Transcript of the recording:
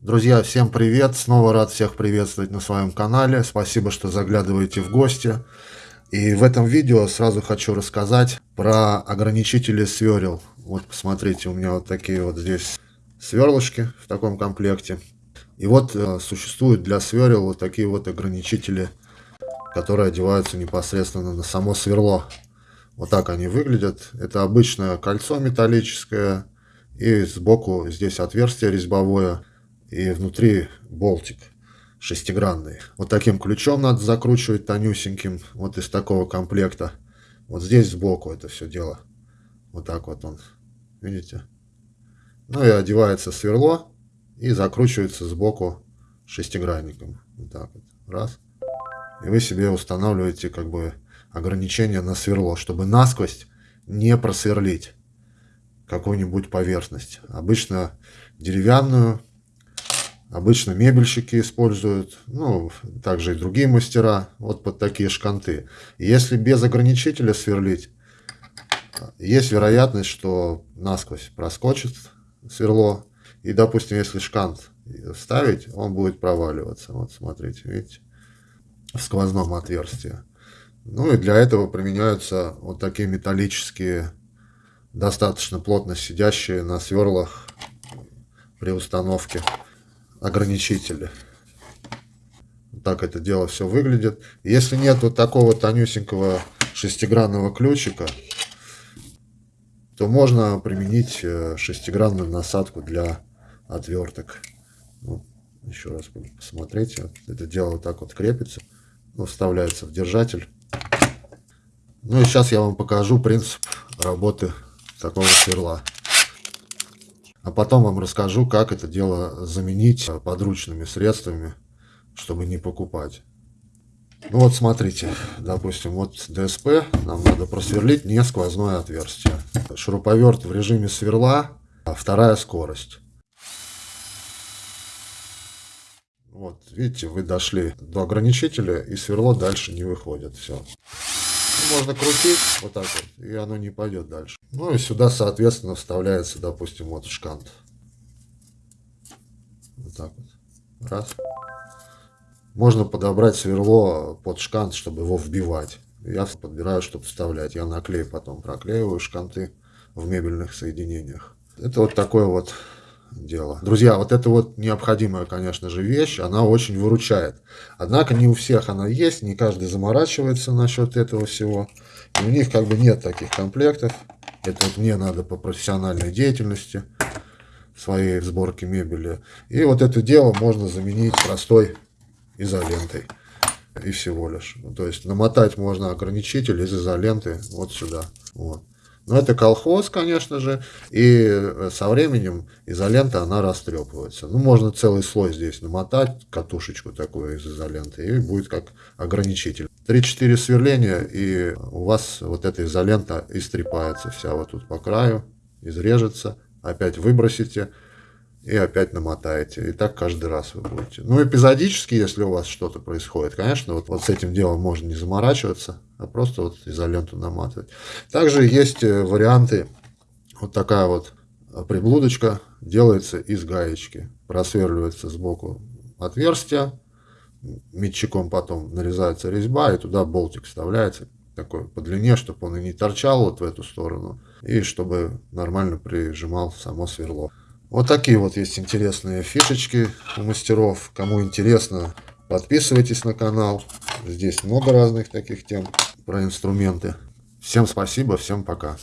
Друзья, всем привет! Снова рад всех приветствовать на своем канале. Спасибо, что заглядываете в гости. И в этом видео сразу хочу рассказать про ограничители сверл. Вот посмотрите, у меня вот такие вот здесь сверлышки в таком комплекте. И вот э, существуют для сверл вот такие вот ограничители, которые одеваются непосредственно на само сверло. Вот так они выглядят. Это обычное кольцо металлическое. И сбоку здесь отверстие резьбовое и внутри болтик шестигранный. Вот таким ключом надо закручивать тонюсеньким, вот из такого комплекта. Вот здесь сбоку это все дело. Вот так вот он, видите? Ну и одевается сверло и закручивается сбоку шестигранником. Вот так вот, раз. И вы себе устанавливаете как бы ограничение на сверло, чтобы насквозь не просверлить какую-нибудь поверхность. Обычно деревянную Обычно мебельщики используют, ну, также и другие мастера, вот под такие шканты. если без ограничителя сверлить, есть вероятность, что насквозь проскочит сверло. И, допустим, если шкант ставить, он будет проваливаться. Вот смотрите, видите, в сквозном отверстии. Ну и для этого применяются вот такие металлические, достаточно плотно сидящие на сверлах при установке ограничители. Так это дело все выглядит. Если нет вот такого тонюсенького шестигранного ключика, то можно применить э, шестигранную насадку для отверток. Ну, еще раз посмотрите. Это дело вот так вот крепится. Ну, вставляется в держатель. Ну и сейчас я вам покажу принцип работы такого сверла. А потом вам расскажу, как это дело заменить подручными средствами, чтобы не покупать. Ну вот смотрите, допустим, вот ДСП нам надо просверлить не сквозное отверстие. Шуруповерт в режиме сверла, а вторая скорость. Вот, видите, вы дошли до ограничителя, и сверло дальше не выходит. Все можно крутить вот так вот, и оно не пойдет дальше. Ну и сюда, соответственно, вставляется, допустим, вот шкант. Вот так вот. Раз. Можно подобрать сверло под шкант, чтобы его вбивать. Я подбираю, чтобы вставлять. Я наклею потом, проклеиваю шканты в мебельных соединениях. Это вот такой вот дело. Друзья, вот это вот необходимая, конечно же, вещь, она очень выручает. Однако не у всех она есть, не каждый заморачивается насчет этого всего. И у них как бы нет таких комплектов. Это вот мне надо по профессиональной деятельности, своей сборке мебели. И вот это дело можно заменить простой изолентой. И всего лишь. То есть намотать можно ограничитель из изоленты вот сюда. Вот. Но это колхоз, конечно же, и э, со временем изолента, она растрепывается. Ну, можно целый слой здесь намотать, катушечку такую из изоленты, и будет как ограничитель. 3-4 сверления, и у вас вот эта изолента истрепается вся вот тут по краю, изрежется, опять выбросите, и опять намотаете. И так каждый раз вы будете. Ну, эпизодически, если у вас что-то происходит, конечно, вот, вот с этим делом можно не заморачиваться, а просто вот изоленту наматывать. Также есть э, варианты, вот такая вот приблудочка делается из гаечки. Просверливается сбоку отверстие, метчиком потом нарезается резьба, и туда болтик вставляется такой по длине, чтобы он и не торчал вот в эту сторону, и чтобы нормально прижимал само сверло. Вот такие вот есть интересные фишечки у мастеров. Кому интересно, подписывайтесь на канал. Здесь много разных таких тем про инструменты. Всем спасибо, всем пока.